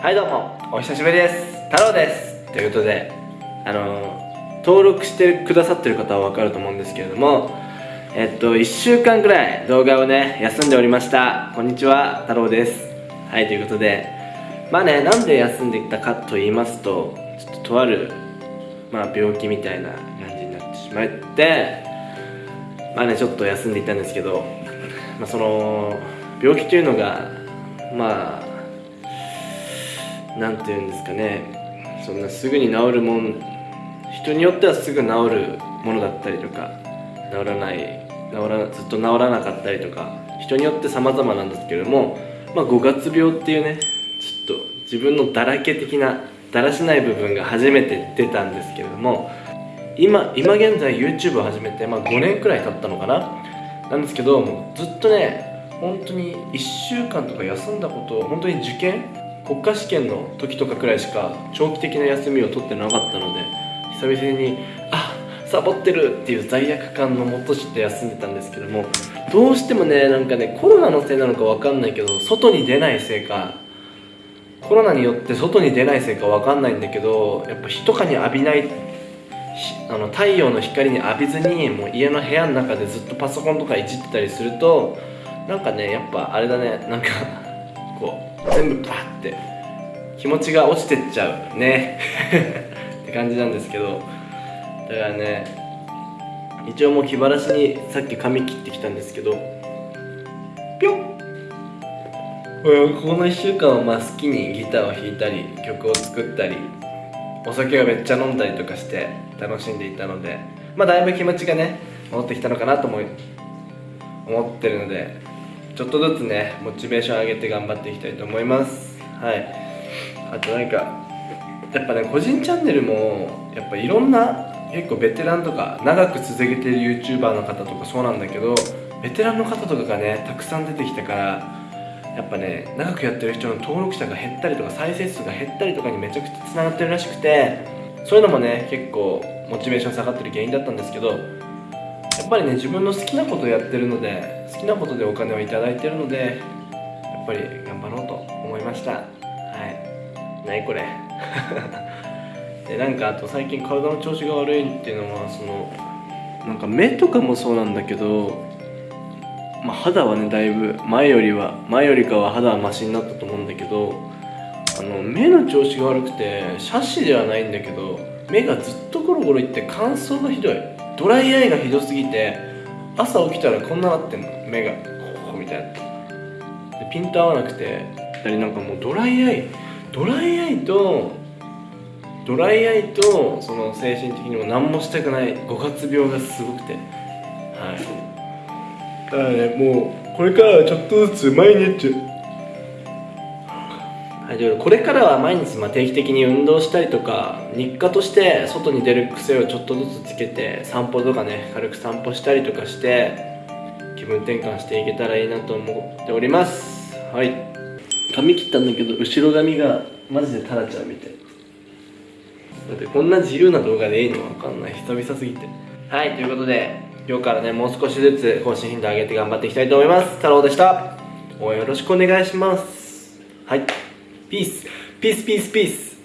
はいどうも。お久しぶりです。太郎です。ということであの登録してくださってる方は分かると思うんですけれどもえっと1週間ぐらい動画をね休んでおりました。こんにちは太郎です。はいということでまあねなんで休んでいたかと言いますとちょっととあるまあ病気みたいな感じになってしまってまあねちょっと休んでいたんですけどまあその病気というのがまあなんていうんですかね。そんなすぐに治るもん人によってはすぐ治るものだったりとか治らない治らずっと治らなかったりとか人によって様々なんですけれども、まあ、5月病っていうねちょっと自分のだらけ的なだらしない部分が初めて出たんですけれども今今現在 YouTube を始めて、まあ、5年くらい経ったのかな。なんですけどもうずっとね本当に1週間とか休んだこと本当に受験国家試験の時とかくらいしか長期的な休みを取ってなかったので久々にあサボってるっていう罪悪感のもとして休んでたんですけどもどうしてもねなんかねコロナのせいなのか分かんないけど外に出ないせいかコロナによって外に出ないせいか分かんないんだけどやっぱ日とかに浴びないあの太陽の光に浴びずにもう家の部屋の中でずっとパソコンとかいじってたりするとなんかねやっぱあれだねなんかこう全部バッて。気持ちが落ちてっちゃうね。って感じなんですけど。だからね一応もう気晴らしにさっき髪切ってきたんですけど。ぴょん。この1週間はまあ好きにギターを弾いたり曲を作ったりお酒をめっちゃ飲んだりとかして楽しんでいたので。まあだいぶ気持ちがね戻ってきたのかなと思い思ってるので。ちょっとずつねモチベーション上げて頑張っていきたいと思います。はい。あと何かやっぱね個人チャンネルもやっぱいろんな結構ベテランとか長く続けてる YouTuber の方とかそうなんだけどベテランの方とかがねたくさん出てきたからやっぱね長くやってる人の登録者が減ったりとか再生数が減ったりとかにめちゃくちゃつながってるらしくてそういうのもね結構モチベーション下がってる原因だったんですけどっぱりね自分の好きなことをやってるので好きなことでお金を頂いてるのでやっぱり頑張ろうと思いました。はい。何これ。でなんかあと最近体の調子が悪いっていうのはそのなんか目とかもそうなんだけどまあ、肌はねだいぶ前よりは前よりかは肌はマシになったと思うんだけどあの目の調子が悪くてシャシではないんだけど目がずっとゴロゴロいって乾燥がひどいドライアイがひどすぎて朝起きたらこんななってんの。目がこうみたいな。でピント合わなくてなんかもうドライアイドライアイとドライアイとその精神的にも何もしたくない五月病がすごくて。はい。だからねもうこれからはちょっとずつ毎日これからは毎日ま定期的に運動したりとか日課として外に出る癖をちょっとずつつけて散歩とかね軽く散歩したりとかして気分転換していけたらいいなと思っております。はい。髪切ったんだけど後ろ髪がマジでタラちゃんみたい。だってこんな自由な動画でいいの？わかんない。久々すぎて。はい。ということで今日からねもう少しずつ更新頻度上げて頑張っていきたいと思います。太郎でした。応援よろしくお願いします。はいピースピース